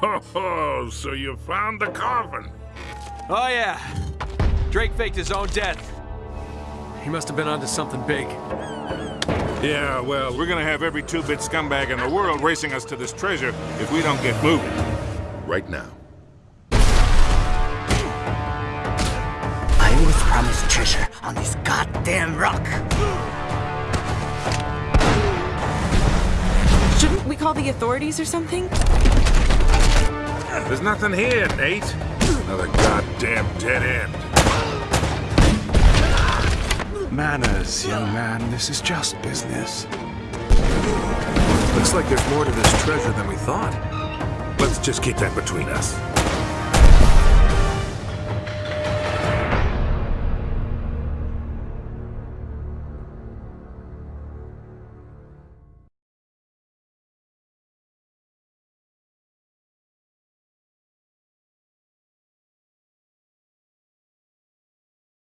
Ho ho, so you found the coffin. Oh, yeah. Drake faked his own death. He must have been onto something big. Yeah, well, we're gonna have every two-bit scumbag in the world racing us to this treasure if we don't get moving. Right now. I was promised treasure on this goddamn rock. Shouldn't we call the authorities or something? There's nothing here, Nate. Another goddamn dead end. Manners, young man. This is just business. Looks like there's more to this treasure than we thought. Let's just keep that between us.